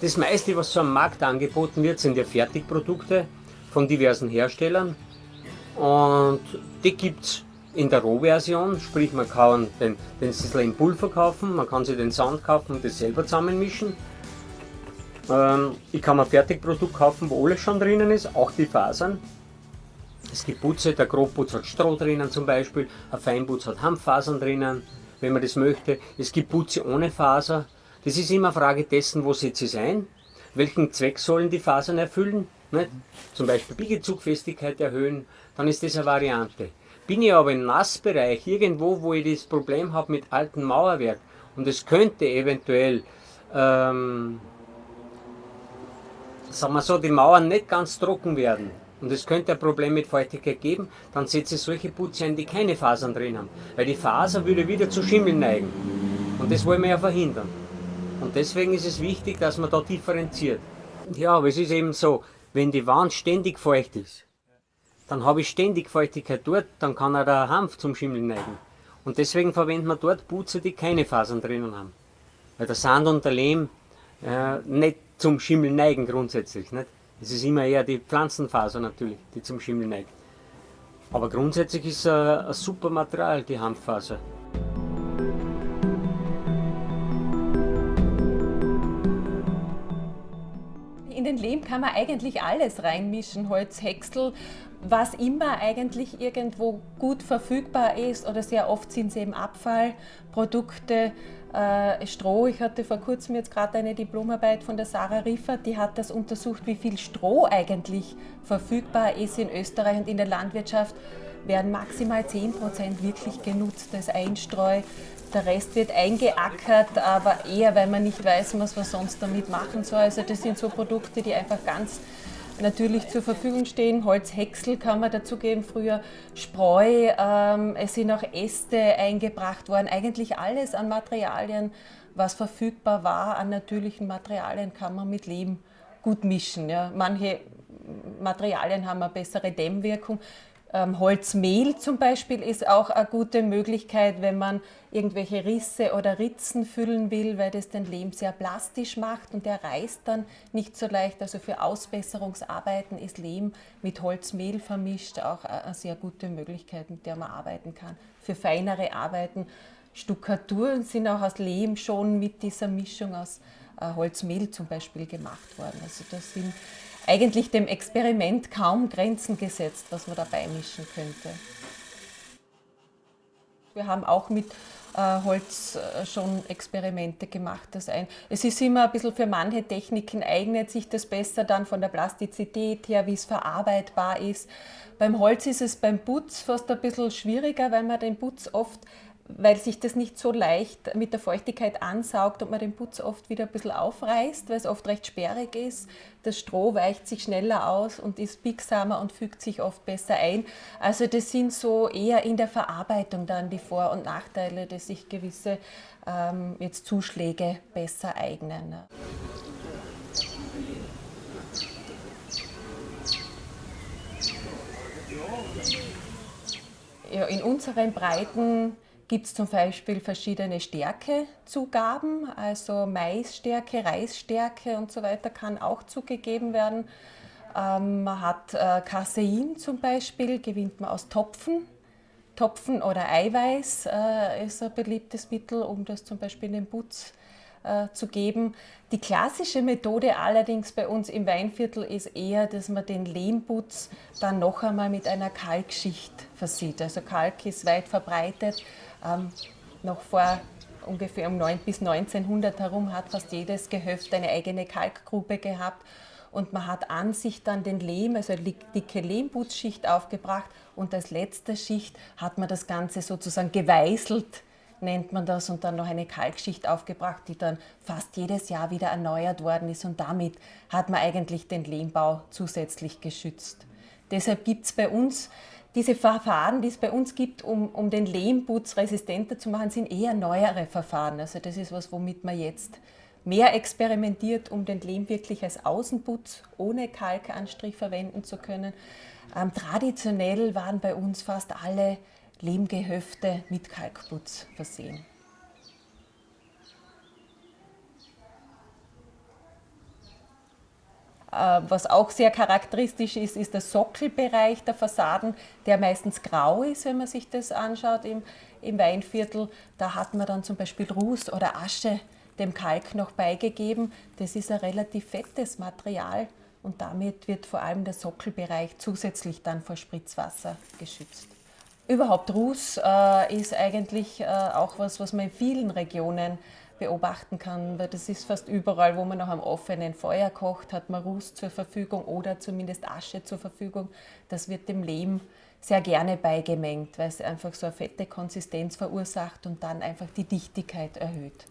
Das meiste, was so am Markt angeboten wird, sind ja Fertigprodukte von diversen Herstellern. Und die gibt es in der Rohversion, sprich man kann den, den Sizzler in Pulver kaufen, man kann sich den Sand kaufen und das selber zusammenmischen. Ähm, ich kann mir ein Fertigprodukt kaufen, wo alles schon drinnen ist, auch die Fasern. Es gibt Putze, der Grobputz hat Stroh drinnen zum Beispiel, ein Feinputz hat Hanffasern drinnen, wenn man das möchte. Es gibt Putze ohne Faser. Das ist immer eine Frage dessen, wo setze ich es ein, welchen Zweck sollen die Fasern erfüllen. Nicht? Zum Beispiel Biegezugfestigkeit erhöhen, dann ist das eine Variante. Bin ich aber im Nassbereich, irgendwo, wo ich das Problem habe mit altem Mauerwerk und es könnte eventuell, ähm, sagen wir so, die Mauern nicht ganz trocken werden und es könnte ein Problem mit Feuchtigkeit geben, dann setze ich solche Putze ein, die keine Fasern drin haben. Weil die Faser würde wieder zu Schimmel neigen. Und das wollen wir ja verhindern. Und deswegen ist es wichtig, dass man da differenziert. Ja, aber es ist eben so, wenn die Wand ständig feucht ist, dann habe ich ständig Feuchtigkeit dort, dann kann auch der Hanf zum Schimmeln neigen. Und deswegen verwendet man dort Putze, die keine Fasern drinnen haben. Weil der Sand und der Lehm äh, nicht zum Schimmeln neigen grundsätzlich. Es ist immer eher die Pflanzenfaser natürlich, die zum Schimmeln neigt. Aber grundsätzlich ist es ein super Material, die Hanffaser. In den Lehm kann man eigentlich alles reinmischen, Holz, Häcksel, was immer eigentlich irgendwo gut verfügbar ist oder sehr oft sind es eben Abfallprodukte, äh, Stroh. Ich hatte vor kurzem jetzt gerade eine Diplomarbeit von der Sarah Riffert, die hat das untersucht, wie viel Stroh eigentlich verfügbar ist in Österreich und in der Landwirtschaft werden maximal 10% wirklich genutzt als Einstreu. Der Rest wird eingeackert, aber eher, weil man nicht weiß, was man sonst damit machen soll. Also das sind so Produkte, die einfach ganz natürlich zur Verfügung stehen. Holzhäcksel kann man dazugeben, früher Spreu, ähm, es sind auch Äste eingebracht worden. Eigentlich alles an Materialien, was verfügbar war, an natürlichen Materialien kann man mit Lehm gut mischen. Ja. Manche Materialien haben eine bessere Dämmwirkung. Ähm, Holzmehl zum Beispiel ist auch eine gute Möglichkeit, wenn man irgendwelche Risse oder Ritzen füllen will, weil das den Lehm sehr plastisch macht und der reißt dann nicht so leicht. Also für Ausbesserungsarbeiten ist Lehm mit Holzmehl vermischt auch eine sehr gute Möglichkeit, mit der man arbeiten kann. Für feinere Arbeiten, Stuckaturen sind auch aus Lehm schon mit dieser Mischung aus äh, Holzmehl zum Beispiel gemacht worden. Also das sind eigentlich dem Experiment kaum Grenzen gesetzt, was man da beimischen könnte. Wir haben auch mit äh, Holz äh, schon Experimente gemacht. Das ein. Es ist immer ein bisschen für manche Techniken eignet sich das besser dann von der Plastizität her, wie es verarbeitbar ist. Beim Holz ist es beim Putz fast ein bisschen schwieriger, weil man den Putz oft weil sich das nicht so leicht mit der Feuchtigkeit ansaugt und man den Putz oft wieder ein bisschen aufreißt, weil es oft recht sperrig ist. Das Stroh weicht sich schneller aus und ist biegsamer und fügt sich oft besser ein. Also das sind so eher in der Verarbeitung dann die Vor- und Nachteile, dass sich gewisse ähm, jetzt Zuschläge besser eignen. Ja, in unseren Breiten gibt es zum Beispiel verschiedene Stärkezugaben, also Maisstärke, Reisstärke und so weiter kann auch zugegeben werden. Ähm, man hat äh, Casein zum Beispiel, gewinnt man aus Topfen. Topfen oder Eiweiß äh, ist ein beliebtes Mittel, um das zum Beispiel in den Putz äh, zu geben. Die klassische Methode allerdings bei uns im Weinviertel ist eher, dass man den Lehmputz dann noch einmal mit einer Kalkschicht versieht. Also Kalk ist weit verbreitet ähm, noch vor ungefähr um 9 bis 1900 herum hat fast jedes Gehöft eine eigene Kalkgrube gehabt. Und man hat an sich dann den Lehm, also eine dicke Lehmputzschicht aufgebracht. Und als letzte Schicht hat man das Ganze sozusagen geweißelt, nennt man das, und dann noch eine Kalkschicht aufgebracht, die dann fast jedes Jahr wieder erneuert worden ist. Und damit hat man eigentlich den Lehmbau zusätzlich geschützt. Deshalb gibt es bei uns diese Verfahren, die es bei uns gibt, um, um den Lehmputz resistenter zu machen, sind eher neuere Verfahren. Also das ist was, womit man jetzt mehr experimentiert, um den Lehm wirklich als Außenputz ohne Kalkanstrich verwenden zu können. Ähm, traditionell waren bei uns fast alle Lehmgehöfte mit Kalkputz versehen. Was auch sehr charakteristisch ist, ist der Sockelbereich der Fassaden, der meistens grau ist, wenn man sich das anschaut im, im Weinviertel. Da hat man dann zum Beispiel Ruß oder Asche dem Kalk noch beigegeben. Das ist ein relativ fettes Material und damit wird vor allem der Sockelbereich zusätzlich dann vor Spritzwasser geschützt. Überhaupt Ruß äh, ist eigentlich äh, auch was, was man in vielen Regionen beobachten kann, weil das ist fast überall, wo man noch am offenen Feuer kocht, hat man Ruß zur Verfügung oder zumindest Asche zur Verfügung. Das wird dem Lehm sehr gerne beigemengt, weil es einfach so eine fette Konsistenz verursacht und dann einfach die Dichtigkeit erhöht.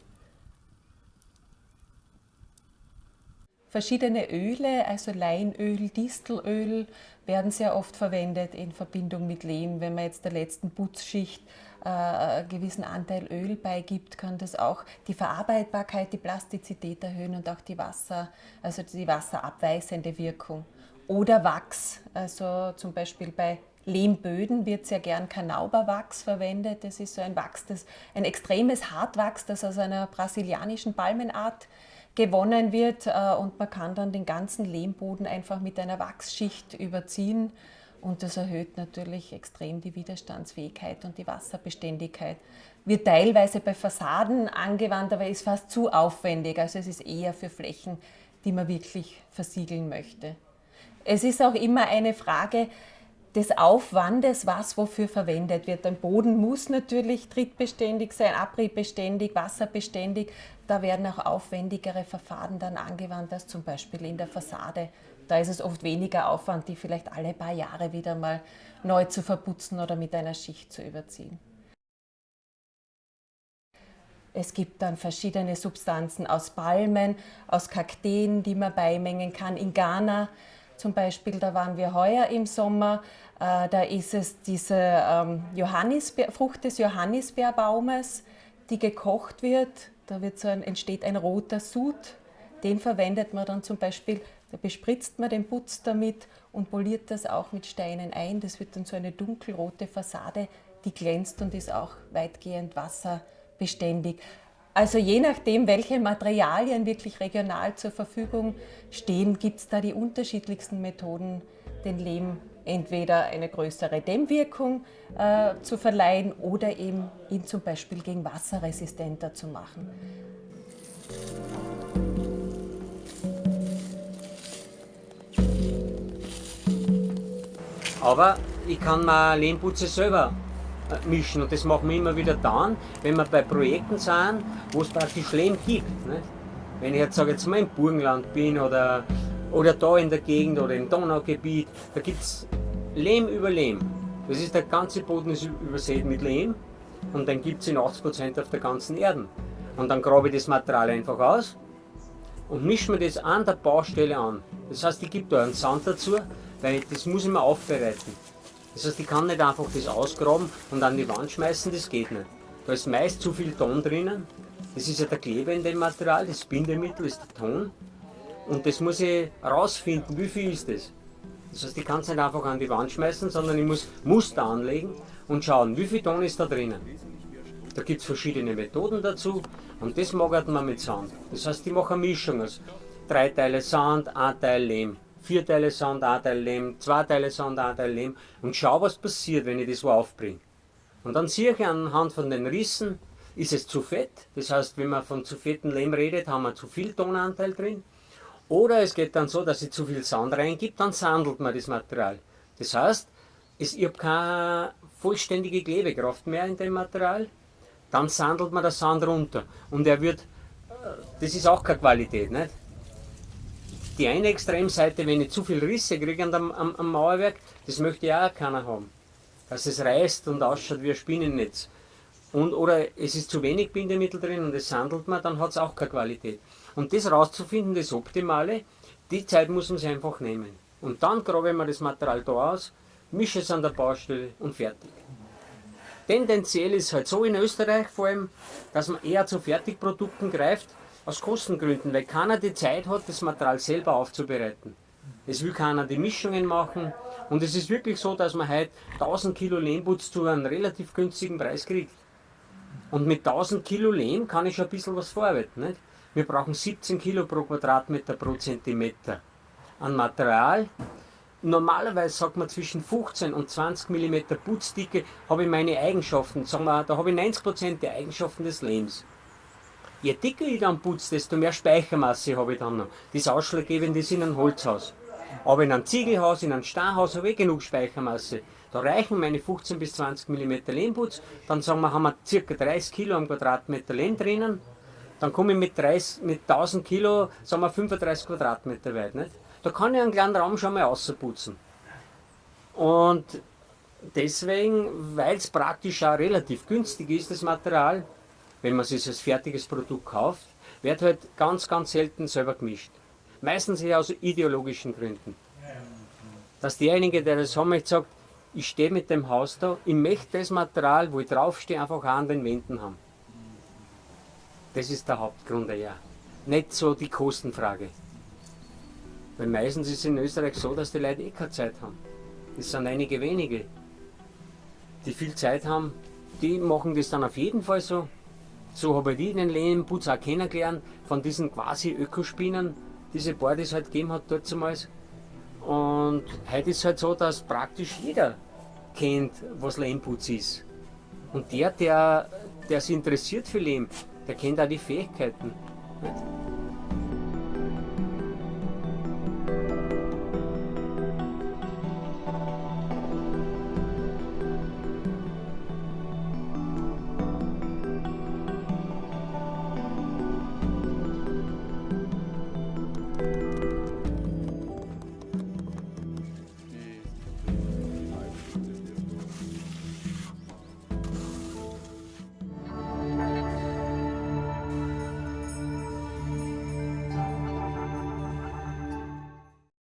Verschiedene Öle, also Leinöl, Distelöl, werden sehr oft verwendet in Verbindung mit Lehm. Wenn man jetzt der letzten Putzschicht äh, gewissen Anteil Öl beigibt, kann das auch die Verarbeitbarkeit, die Plastizität erhöhen und auch die Wasser, also die wasserabweisende Wirkung. Oder Wachs, also zum Beispiel bei Lehmböden wird sehr gern Kanauberwachs verwendet. Das ist so ein Wachs, das, ein extremes Hartwachs, das aus einer brasilianischen Palmenart gewonnen wird äh, und man kann dann den ganzen Lehmboden einfach mit einer Wachsschicht überziehen und das erhöht natürlich extrem die Widerstandsfähigkeit und die Wasserbeständigkeit. Wird teilweise bei Fassaden angewandt, aber ist fast zu aufwendig. Also es ist eher für Flächen, die man wirklich versiegeln möchte. Es ist auch immer eine Frage, des Aufwandes, was wofür verwendet wird. Ein Boden muss natürlich trittbeständig sein, abbrebbeständig, wasserbeständig. Da werden auch aufwendigere Verfahren dann angewandt als zum Beispiel in der Fassade. Da ist es oft weniger Aufwand, die vielleicht alle paar Jahre wieder mal neu zu verputzen oder mit einer Schicht zu überziehen. Es gibt dann verschiedene Substanzen aus Palmen, aus Kakteen, die man beimengen kann. In Ghana zum Beispiel, da waren wir heuer im Sommer, äh, da ist es diese ähm, Frucht des Johannisbeerbaumes, die gekocht wird. Da wird so ein, entsteht ein roter Sud. Den verwendet man dann zum Beispiel, da bespritzt man den Putz damit und poliert das auch mit Steinen ein. Das wird dann so eine dunkelrote Fassade, die glänzt und ist auch weitgehend wasserbeständig. Also je nachdem, welche Materialien wirklich regional zur Verfügung stehen, gibt es da die unterschiedlichsten Methoden, den Lehm entweder eine größere Dämmwirkung äh, zu verleihen oder eben ihn zum Beispiel gegen Wasser resistenter zu machen. Aber ich kann mir Lehmputze selber mischen. Und das machen wir immer wieder dann, wenn wir bei Projekten sind, wo es praktisch Lehm gibt. Nicht? Wenn ich jetzt sage, jetzt mal im Burgenland bin oder, oder da in der Gegend oder im Donaugebiet, da gibt es Lehm über Lehm. Das ist der ganze Boden ist übersät mit Lehm und dann gibt es in 80% auf der ganzen Erde. Und dann grabe ich das Material einfach aus und mische mir das an der Baustelle an. Das heißt, ich gebe da einen Sand dazu, weil das muss ich mir aufbereiten. Das heißt, ich kann nicht einfach das ausgraben und an die Wand schmeißen, das geht nicht. Da ist meist zu viel Ton drinnen. Das ist ja der Kleber in dem Material, das Bindemittel ist der Ton. Und das muss ich herausfinden, wie viel ist das. Das heißt, ich kann es nicht einfach an die Wand schmeißen, sondern ich muss Muster anlegen und schauen, wie viel Ton ist da drinnen. Da gibt es verschiedene Methoden dazu und das magert man mit Sand. Das heißt, ich mache eine Mischung aus drei Teile Sand, ein Teil Lehm vier Teile Sand, ein Lehm, zwei Teile Sand, ein Lehm und schau, was passiert, wenn ich das so aufbringe. Und dann sehe ich anhand von den Rissen, ist es zu fett, das heißt, wenn man von zu fetten Lehm redet, haben wir zu viel Tonanteil drin. Oder es geht dann so, dass ich zu viel Sand reingibt, dann sandelt man das Material. Das heißt, es, ich habe keine vollständige Klebekraft mehr in dem Material, dann sandelt man das Sand runter. Und er wird, äh, das ist auch keine Qualität, nicht? Die eine Extremseite, wenn ich zu viel Risse kriege am, am, am Mauerwerk, das möchte ja auch keiner haben. Dass es reißt und ausschaut wie ein Spinnennetz. Und, oder es ist zu wenig Bindemittel drin und es handelt man, dann hat es auch keine Qualität. Und das rauszufinden, das Optimale, die Zeit muss man sich einfach nehmen. Und dann grabe man das Material da aus, mische es an der Baustelle und fertig. Tendenziell ist es halt so in Österreich vor allem, dass man eher zu Fertigprodukten greift, aus Kostengründen, weil keiner die Zeit hat, das Material selber aufzubereiten. Es will keiner die Mischungen machen und es ist wirklich so, dass man heute 1000 Kilo Lehmputz zu einem relativ günstigen Preis kriegt. Und mit 1000 Kilo Lehm kann ich schon ein bisschen was vorarbeiten. Nicht? Wir brauchen 17 Kilo pro Quadratmeter pro Zentimeter. an Material. Normalerweise sagt man zwischen 15 und 20 mm Putzdicke habe ich meine Eigenschaften. Sagen wir, da habe ich 90% der Eigenschaften des Lehms. Je dicker ich dann putze, desto mehr Speichermasse habe ich dann noch. Das Ausschlaggebende ist in einem Holzhaus. Aber in einem Ziegelhaus, in einem Steinhaus habe ich genug Speichermasse. Da reichen meine 15 bis 20 mm Lehmputz. Dann sagen wir, haben wir ca. 30 Kilo am Quadratmeter Lehm drinnen. Dann komme ich mit, 30, mit 1000 Kilo, sagen wir 35 Quadratmeter weit. Nicht? Da kann ich einen kleinen Raum schon mal ausputzen. Und deswegen, weil es praktisch auch relativ günstig ist, das Material, wenn man es als fertiges Produkt kauft, wird halt ganz, ganz selten selber gemischt. Meistens eher aus ideologischen Gründen. Dass derjenige, der das haben möchte, sagt, ich stehe mit dem Haus da, ich möchte das Material, wo ich draufstehe, einfach auch an den Wänden haben. Das ist der Hauptgrund ja. Nicht so die Kostenfrage. Weil meistens ist es in Österreich so, dass die Leute eh keine Zeit haben. Das sind einige wenige, die viel Zeit haben, die machen das dann auf jeden Fall so. So habe ich den Lehmputz auch kennengelernt, von diesen quasi Ökospinnen, diese paar, die es halt gegeben hat dort damals. Und heute ist es halt so, dass praktisch jeder kennt, was Lehmputz ist. Und der, der, der sich interessiert für Lehm, der kennt auch die Fähigkeiten. Nicht?